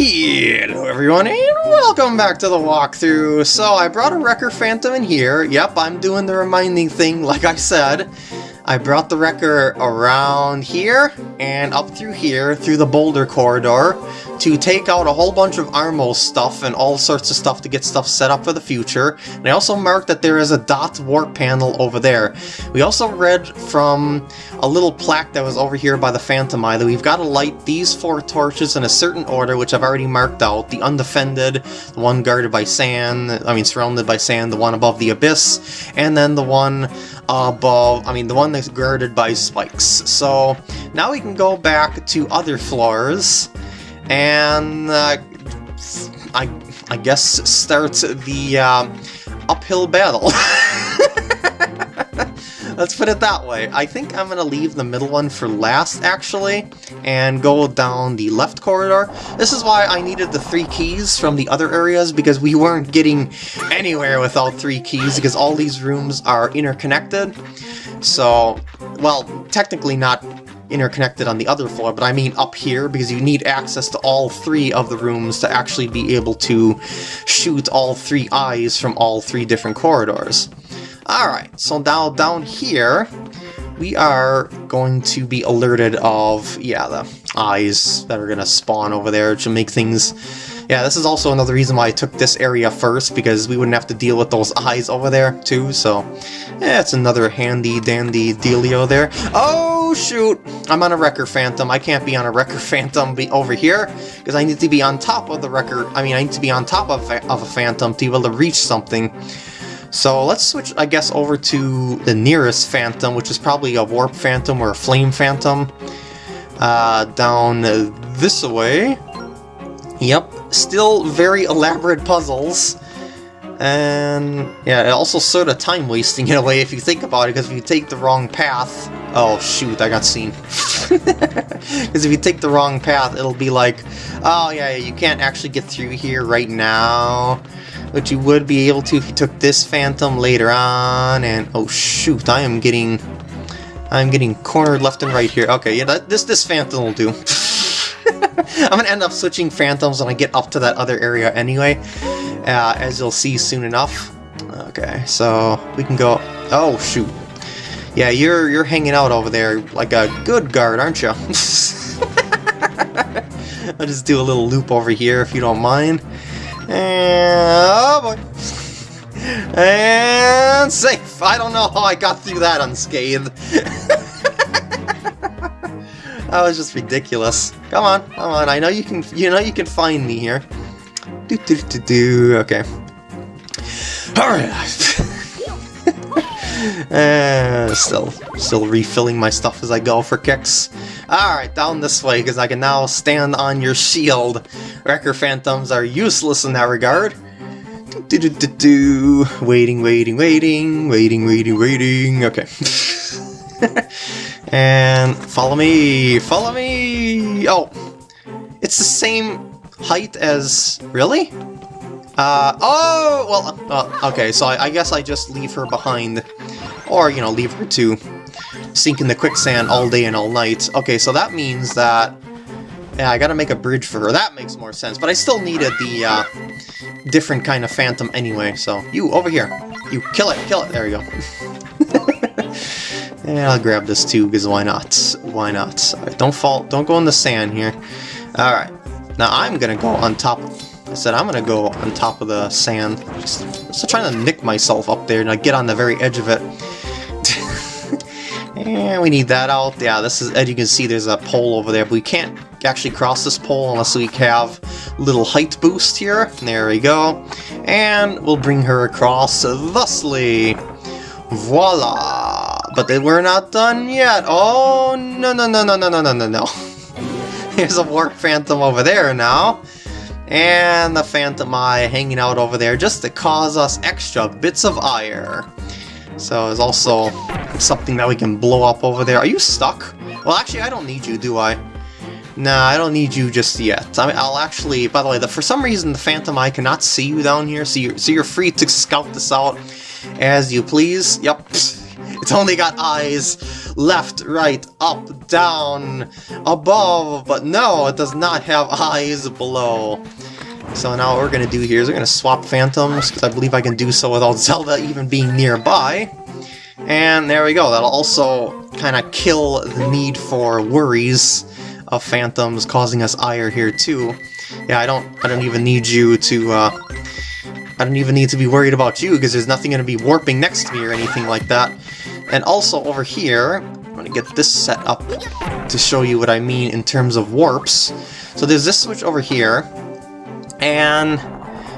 Hello everyone and welcome back to the walkthrough. So I brought a Wrecker Phantom in here. Yep, I'm doing the reminding thing like I said. I brought the Wrecker around here and up through here through the boulder corridor to take out a whole bunch of Armos stuff and all sorts of stuff to get stuff set up for the future. And I also marked that there is a dot warp panel over there. We also read from a little plaque that was over here by the Phantom Eye that we've got to light these four torches in a certain order, which I've already marked out. The undefended, the one guarded by sand, I mean surrounded by sand, the one above the abyss, and then the one above, I mean the one that's guarded by spikes. So now we can go back to other floors and uh, I, I guess start the uh, uphill battle. Let's put it that way. I think I'm going to leave the middle one for last, actually, and go down the left corridor. This is why I needed the three keys from the other areas, because we weren't getting anywhere without three keys, because all these rooms are interconnected. So, well, technically not interconnected on the other floor, but I mean up here, because you need access to all three of the rooms to actually be able to shoot all three eyes from all three different corridors. Alright, so now down here, we are going to be alerted of, yeah, the eyes that are going to spawn over there to make things... Yeah, this is also another reason why I took this area first, because we wouldn't have to deal with those eyes over there, too, so... Yeah, it's another handy-dandy dealio there. Oh, shoot! I'm on a Wrecker Phantom. I can't be on a Wrecker Phantom over here, because I need to be on top of the Wrecker... I mean, I need to be on top of, of a Phantom to be able to reach something. So let's switch, I guess, over to the nearest Phantom, which is probably a Warp Phantom or a Flame Phantom. Uh, down this way. Yep, still very elaborate puzzles. And yeah, it also sort of time wasting in a way if you think about it, because if you take the wrong path... Oh shoot, I got seen. Because if you take the wrong path, it'll be like, oh yeah, you can't actually get through here right now but you would be able to if you took this Phantom later on, and oh shoot, I am getting, I'm getting cornered left and right here. Okay, yeah, that, this this Phantom will do. I'm gonna end up switching Phantoms when I get up to that other area anyway, uh, as you'll see soon enough. Okay, so we can go, oh shoot. Yeah, you're you're hanging out over there like a good guard, aren't you? I'll just do a little loop over here if you don't mind. And, oh boy. And safe. I don't know how I got through that unscathed. that was just ridiculous. Come on, come on. I know you can. You know you can find me here. Do do do do. Okay. All right. uh, still, still refilling my stuff as I go for kicks. Alright, down this way, because I can now stand on your shield. Wrecker Phantoms are useless in that regard. Do, do, do, do. Waiting, waiting, waiting, waiting, waiting, waiting. Okay. and follow me, follow me. Oh, it's the same height as really. Uh, oh, well, uh, okay, so I, I guess I just leave her behind, or, you know, leave her to sink in the quicksand all day and all night. Okay, so that means that... Yeah, I gotta make a bridge for her. That makes more sense. But I still needed the uh, different kind of phantom anyway, so... You, over here. You, kill it, kill it. There you go. and I'll grab this too, because why not? Why not? Right, don't fall, don't go in the sand here. Alright. Now I'm gonna go on top I said I'm gonna go on top of the sand. Just, just trying to nick myself up there and I get on the very edge of it. And we need that out. Yeah, this is, as you can see, there's a pole over there, but we can't actually cross this pole unless we have a little height boost here. There we go. And we'll bring her across thusly. Voila! But they we're not done yet. Oh, no, no, no, no, no, no, no, no, no. There's a Warp Phantom over there now. And the Phantom Eye hanging out over there just to cause us extra bits of ire. So there's also something that we can blow up over there. Are you stuck? Well, actually, I don't need you, do I? Nah, I don't need you just yet. I mean, I'll actually, by the way, the, for some reason the Phantom Eye cannot see you down here, so you're, so you're free to scout this out as you please. Yep, it's only got eyes left, right, up, down, above, but no, it does not have eyes below. So now what we're going to do here is we're going to swap Phantoms, because I believe I can do so without Zelda even being nearby. And there we go, that'll also kind of kill the need for worries of Phantoms causing us ire here too. Yeah, I don't I don't even need you to uh, I don't even need to be worried about you because there's nothing going to be warping next to me or anything like that. And also over here, I'm to get this set up to show you what I mean in terms of warps. So there's this switch over here, and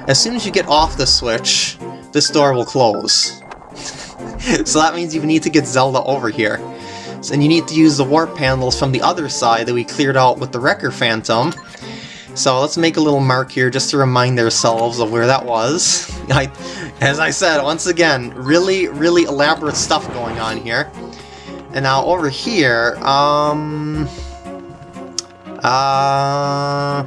as soon as you get off the switch, this door will close. so that means you need to get Zelda over here. And you need to use the warp panels from the other side that we cleared out with the Wrecker Phantom. So let's make a little mark here just to remind ourselves of where that was. I, as I said, once again, really, really elaborate stuff going on here. And now over here, um... Uh...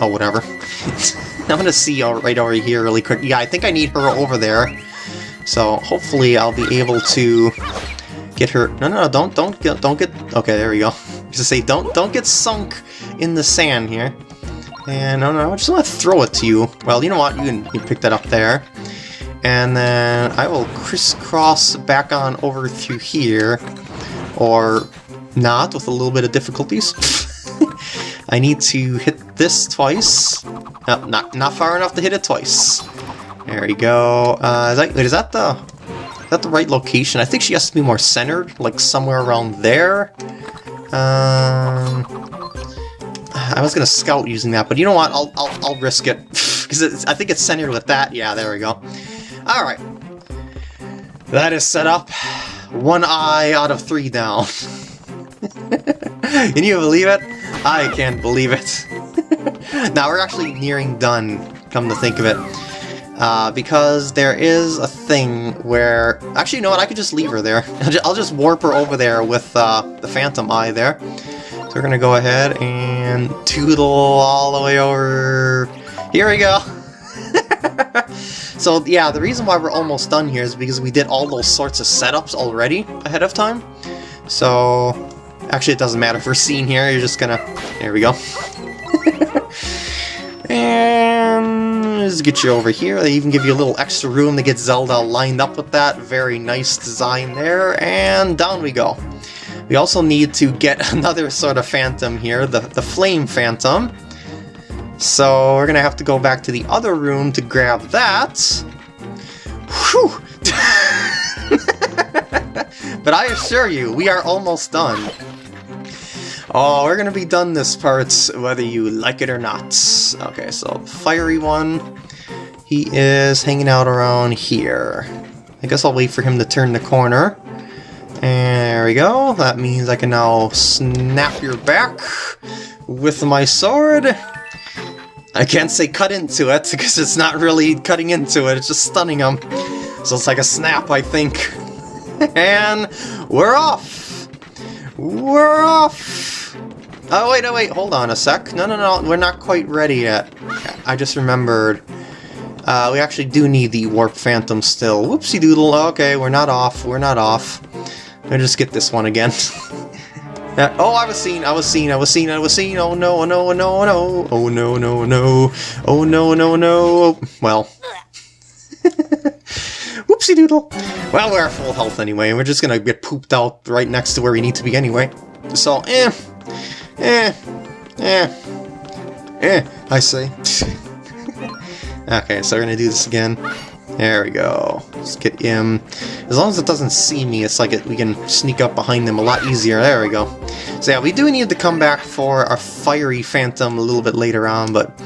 Oh, whatever. I'm gonna see right over here really quick. Yeah, I think I need her over there. So hopefully I'll be able to get her... No, no, no, don't, don't get, don't get... Okay, there we go. Just say, don't, don't get sunk in the sand here. And no, no, I just want to throw it to you. Well, you know what? You can you pick that up there. And then I will crisscross back on over through here. Or not, with a little bit of difficulties. I need to hit this twice. No, not, not far enough to hit it twice. There we go. Uh, is that, wait, is that the... Is that the right location? I think she has to be more centered, like somewhere around there. Um, I was gonna scout using that, but you know what? I'll I'll, I'll risk it because I think it's centered with that. Yeah, there we go. All right, that is set up. One eye out of three down. Can you believe it? I can't believe it. now we're actually nearing done. Come to think of it. Uh, because there is a thing where... Actually, you know what? I could just leave her there. I'll just warp her over there with uh, the Phantom Eye there. So we're to go ahead and toodle all the way over... Here we go! so yeah, the reason why we're almost done here is because we did all those sorts of setups already ahead of time. So... Actually, it doesn't matter if we're seen here, you're just gonna... There we go. and just get you over here. They even give you a little extra room to get Zelda lined up with that. Very nice design there. And down we go. We also need to get another sort of phantom here, the, the Flame Phantom. So we're to have to go back to the other room to grab that. Whew! but I assure you, we are almost done. Oh, we're gonna be done this part whether you like it or not. Okay, so fiery one, he is hanging out around here. I guess I'll wait for him to turn the corner. There we go. That means I can now snap your back with my sword. I can't say cut into it, because it's not really cutting into it, it's just stunning him. So it's like a snap, I think. and we're off! We're off! Oh, wait, oh, wait, hold on a sec. No, no, no, we're not quite ready yet. I just remembered. Uh, we actually do need the Warp Phantom still. Whoopsie doodle, okay, we're not off, we're not off. Me just get this one again. oh, I was seen, I was seen, I was seen, I was seen, oh no, oh no, oh no, oh no, oh no, no, no, oh no, no, no, well. Whoopsie doodle. Well, we're at full health anyway, and we're just gonna get pooped out right next to where we need to be anyway. So, eh, Eh, eh, eh, I say. okay, so we're gonna do this again. There we go. Let's get him. As long as it doesn't see me, it's like it, we can sneak up behind them a lot easier. There we go. So yeah, we do need to come back for our fiery phantom a little bit later on, but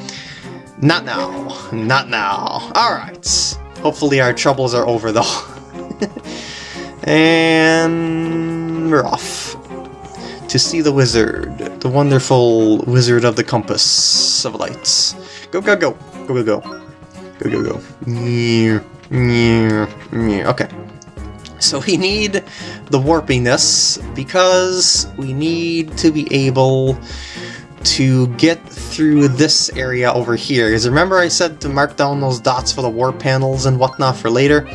not now. Not now. Alright. Hopefully our troubles are over, though. and we're off to see the wizard, the wonderful wizard of the compass of lights. Go, go, go, go, go, go, go, go, go. Okay. So we need the warpiness because we need to be able to get through this area over here. Because remember I said to mark down those dots for the warp panels and whatnot for later?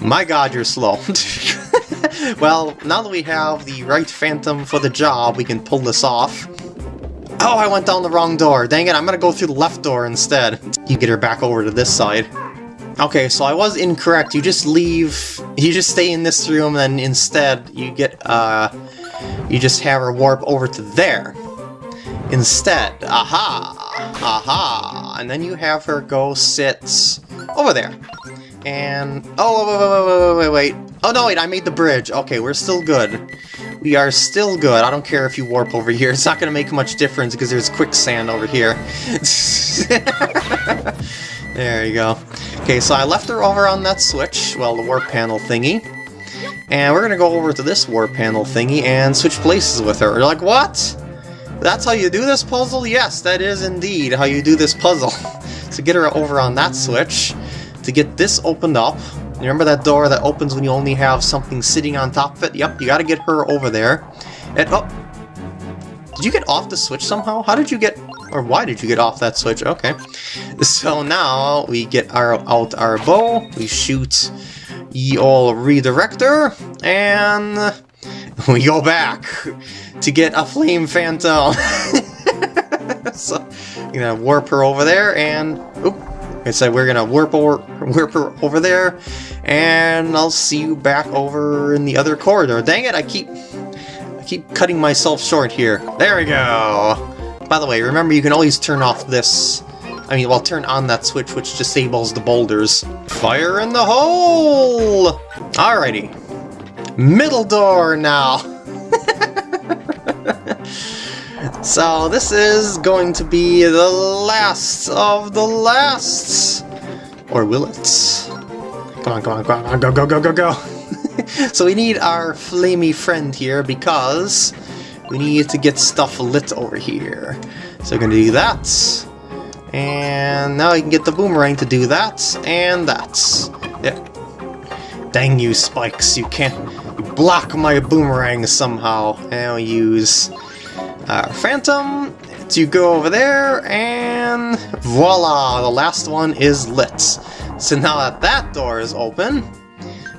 My god, you're slow. well, now that we have the right Phantom for the job, we can pull this off. Oh, I went down the wrong door. Dang it, I'm gonna go through the left door instead. You get her back over to this side. Okay, so I was incorrect. You just leave, you just stay in this room, and instead you get, uh, you just have her warp over to there. Instead, aha, aha, and then you have her go sit over there. And, oh, wait, wait, wait, wait, wait, Oh no, wait, I made the bridge. Okay, we're still good. We are still good. I don't care if you warp over here. It's not going to make much difference because there's quicksand over here. there you go. Okay, so I left her over on that switch, well, the warp panel thingy. And we're going to go over to this warp panel thingy and switch places with her. You're like, what? That's how you do this puzzle? Yes, that is indeed how you do this puzzle. so get her over on that switch to get this opened up. You remember that door that opens when you only have something sitting on top of it? Yep, you gotta get her over there. And, oh! Did you get off the switch somehow? How did you get... Or why did you get off that switch? Okay. So now we get our out our bow, we shoot ye ol' redirector, and we go back to get a flame phantom. so, you gonna warp her over there, and... Oop, I said we're gonna warp over, warp over there, and I'll see you back over in the other corridor. Dang it, I keep I keep cutting myself short here. There we go! By the way, remember you can always turn off this. I mean, well, turn on that switch which disables the boulders. Fire in the hole! Alrighty. Middle door now! So this is going to be the last of the lasts. Or will it? Come on, come on, come on, go, go, go, go, go. so we need our flamey friend here because we need to get stuff lit over here. So we're going to do that. And now I can get the boomerang to do that, and that. Yeah. Dang you, Spikes, you can't block my boomerang somehow. And we use uh, Phantom to go over there, and voila, the last one is lit. So now that that door is open,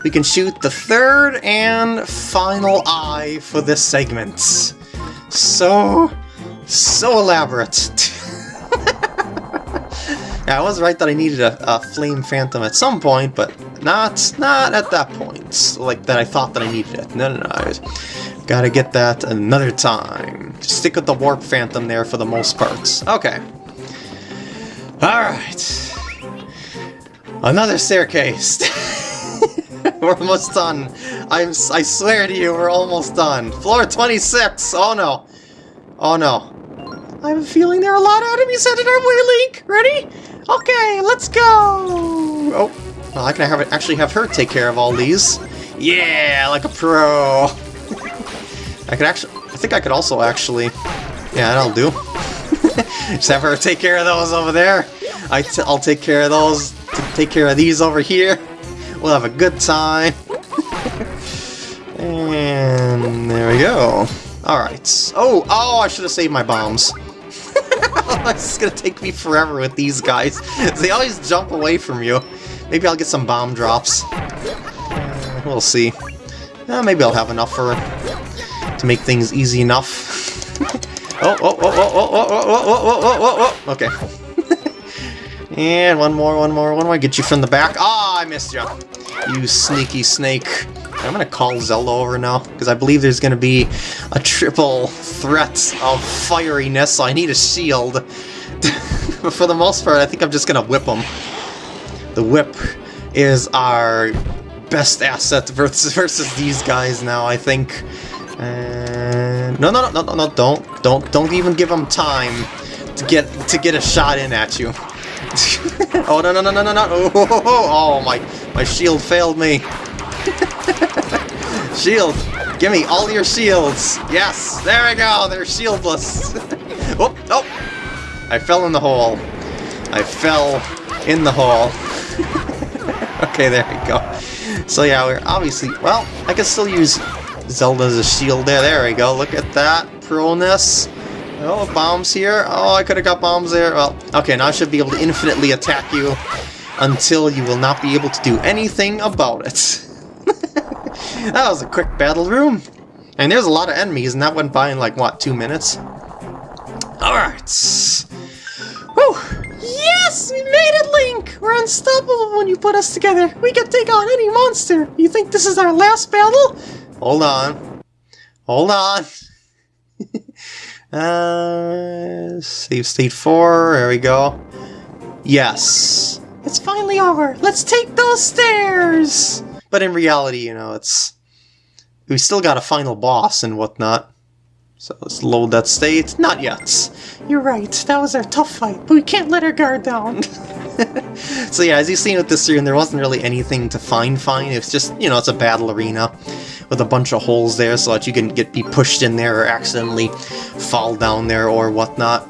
we can shoot the third and final eye for this segment. So, so elaborate. yeah, I was right that I needed a, a, flame phantom at some point, but not not at that point. Like that I thought that I needed it. No, no, no. Gotta get that another time. Stick with the Warp Phantom there for the most parts. Okay. Alright. Another staircase. we're almost done. I'm, I swear to you, we're almost done. Floor 26! Oh no. Oh no. I have a feeling there are a lot of enemies headed our way, Link. Ready? Okay, let's go! Oh, well, I can have, actually have her take care of all these. Yeah, like a pro! I could actually... I think I could also actually... Yeah, that'll do. Just have her take care of those over there. i t I'll take care of those. Take care of these over here. We'll have a good time. and there we go. Alright. Oh, oh, I should have saved my bombs. this is gonna take me forever with these guys. They always jump away from you. Maybe I'll get some bomb drops. Uh, we'll see. Uh, maybe I'll have enough for to make things easy enough. oh, oh, oh, oh, oh, oh, oh, oh, oh, oh, oh, okay. and one more, one more, one more. Get you from the back. Ah, oh, I missed you. You sneaky snake. I'm gonna call Zelda over now, because I believe there's gonna be a triple threat of fieriness, so I need a shield. but for the most part, I think I'm just gonna whip them. The whip is our best asset versus, versus these guys now, I think. And no, no, no, no, no, don't, don't, don't even give him time to get to get a shot in at you. oh no, no, no, no, no, no! Oh, oh, oh, oh, my my shield failed me. Shield, give me all your shields. Yes, there we go. They're shieldless. oh, oh! I fell in the hole. I fell in the hole. okay, there we go. So yeah, we're obviously well. I can still use Zelda's a shield there. There we go. Look at that. Proness. Oh, bombs here. Oh, I could have got bombs there. Well, okay, now I should be able to infinitely attack you until you will not be able to do anything about it. that was a quick battle room. And there's a lot of enemies, and that went by in like, what, two minutes? Alright. Whew! Yes! We made it, Link! We're unstoppable when you put us together. We can take on any monster. You think this is our last battle? Hold on. Hold on. uh, save state 4. There we go. Yes. It's finally over. Let's take those stairs! But in reality, you know, it's... We still got a final boss and whatnot. So let's load that state. Not yet. You're right, that was our tough fight, but we can't let our guard down. so yeah, as you've seen with this room, there wasn't really anything to find fine. It's just, you know, it's a battle arena with a bunch of holes there so that you can get be pushed in there or accidentally fall down there or whatnot.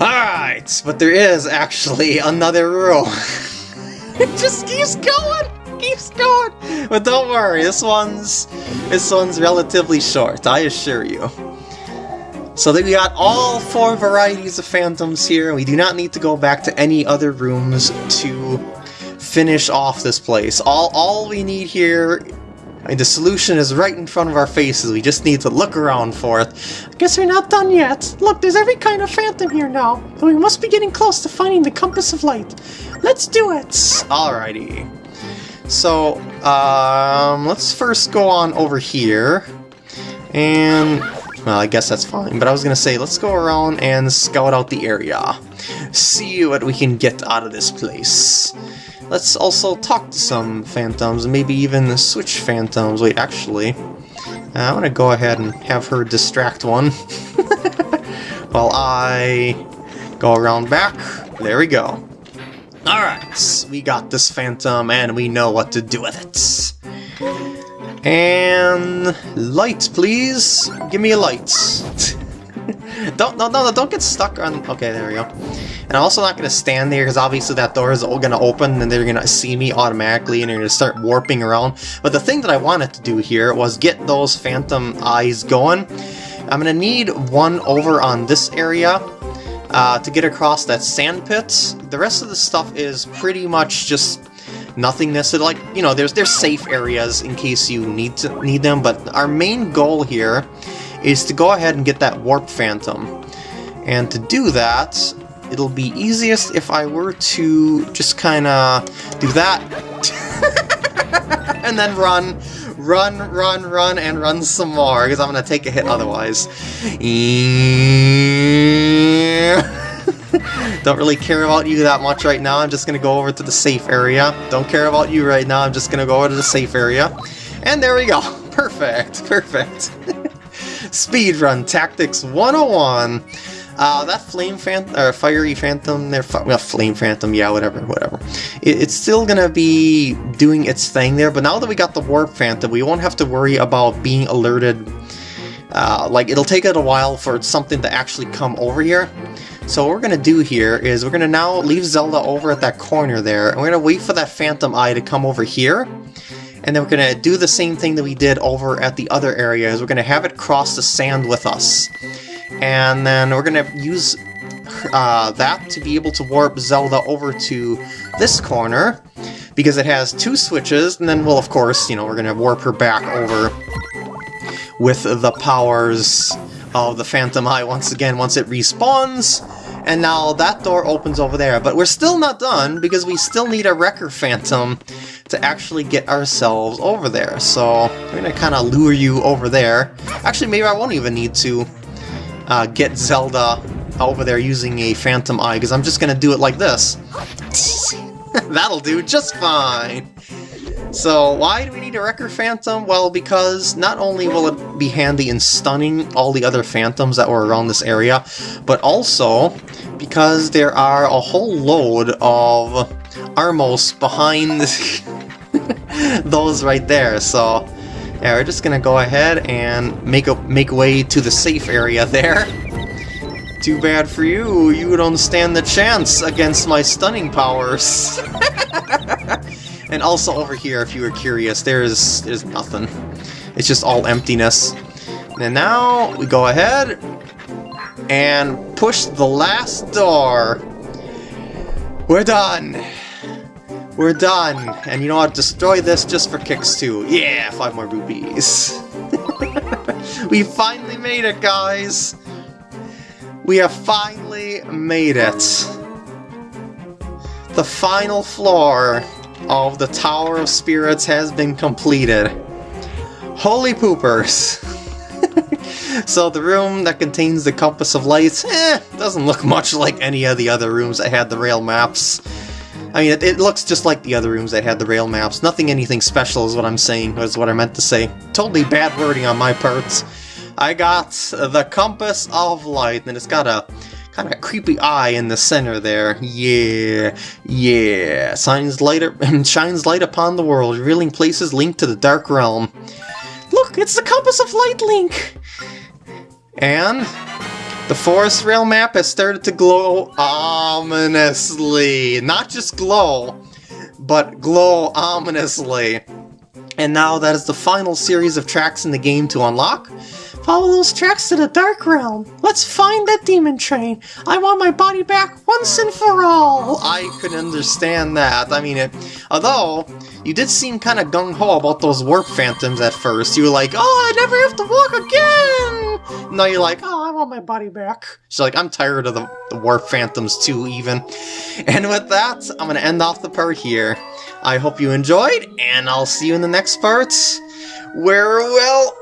Alright, but there is actually another room. it just keeps going! Keeps going! But don't worry, this one's this one's relatively short, I assure you. So that we got all four varieties of phantoms here. We do not need to go back to any other rooms to finish off this place. All all we need here and the solution is right in front of our faces, we just need to look around for it. I guess we're not done yet. Look, there's every kind of phantom here now, but we must be getting close to finding the Compass of Light. Let's do it! Alrighty. So, um, let's first go on over here, and, well, I guess that's fine, but I was gonna say, let's go around and scout out the area. See what we can get out of this place. Let's also talk to some phantoms, maybe even switch phantoms. Wait, actually, uh, I want to go ahead and have her distract one. While I go around back. There we go. Alright, we got this phantom and we know what to do with it. And light, please. Give me a light. don't no no don't get stuck on. Okay, there we go. And I'm also not going to stand there because obviously that door is all going to open and they're going to see me automatically and they're going to start warping around. But the thing that I wanted to do here was get those phantom eyes going. I'm going to need one over on this area uh, to get across that sand pit. The rest of the stuff is pretty much just nothingness. It, like, you know, there's there's safe areas in case you need to need them, but our main goal here is to go ahead and get that warp phantom. And to do that, it'll be easiest if I were to just kind of do that. and then run, run, run, run, and run some more, because I'm going to take a hit otherwise. Don't really care about you that much right now, I'm just going to go over to the safe area. Don't care about you right now, I'm just going to go over to the safe area. And there we go. Perfect, perfect. Speedrun Tactics 101. Uh, that flame phantom, or fiery phantom, there, well, flame phantom, yeah, whatever, whatever. It, it's still gonna be doing its thing there, but now that we got the warp phantom, we won't have to worry about being alerted. Uh, like, it'll take it a while for something to actually come over here. So what we're gonna do here is we're gonna now leave Zelda over at that corner there, and we're gonna wait for that phantom eye to come over here. And then we're going to do the same thing that we did over at the other areas. We're going to have it cross the sand with us. And then we're to use uh, that to be able to warp Zelda over to this corner because it has two switches, and then we'll, of course, you know, we're to warp her back over with the powers of the Phantom Eye once again once it respawns, and now that door opens over there. But we're still not done because we still need a Wrecker Phantom to actually get ourselves over there. So I'm going to kind of lure you over there. Actually, maybe I won't even need to uh, get Zelda over there using a Phantom Eye, because I'm just going to do it like this. That'll do just fine. So why do we need a Wrecker Phantom? Well, because not only will it be handy in stunning all the other Phantoms that were around this area, but also because there are a whole load of Armos behind those right there, so yeah, we're just gonna go ahead and make a make way to the safe area there. Too bad for you, you don't stand the chance against my stunning powers. and also over here, if you were curious, there's there's nothing. It's just all emptiness. And now we go ahead and push the last door. We're done. We're done. And you know what? Destroy this just for kicks too. Yeah, five more rupees. we finally made it, guys. We have finally made it. The final floor of the Tower of Spirits has been completed. Holy poopers! so the room that contains the Compass of Light, eh, doesn't look much like any of the other rooms that had the rail maps. I mean, it, it, looks just like the other rooms that had the rail maps. Nothing anything special is what I'm saying, is what I meant to say. Totally bad wording on my parts. I got the Compass of Light, and it's got a kind of creepy eye in the center there. Yeah, yeah. Shines light, shines light upon the world, revealing places linked to the Dark Realm. Look, it's the Compass of Light Link! And the forest rail map has started to glow ominously. Not just glow, but glow ominously. And now that is the final series of tracks in the game to unlock. Follow those tracks to the Dark Realm. Let's find that demon train. I want my body back once and for all. I could understand that. I mean, it, although you did seem kind of gung-ho about those warp phantoms at first. You were like, oh, I never have to walk again! Now you're like, oh, I want my body back. So like, I'm tired of the, the warp phantoms too, even. And with that, I'm going to end off the part here. I hope you enjoyed, and I'll see you in the next part, where, well,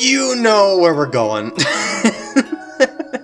you know where we're going.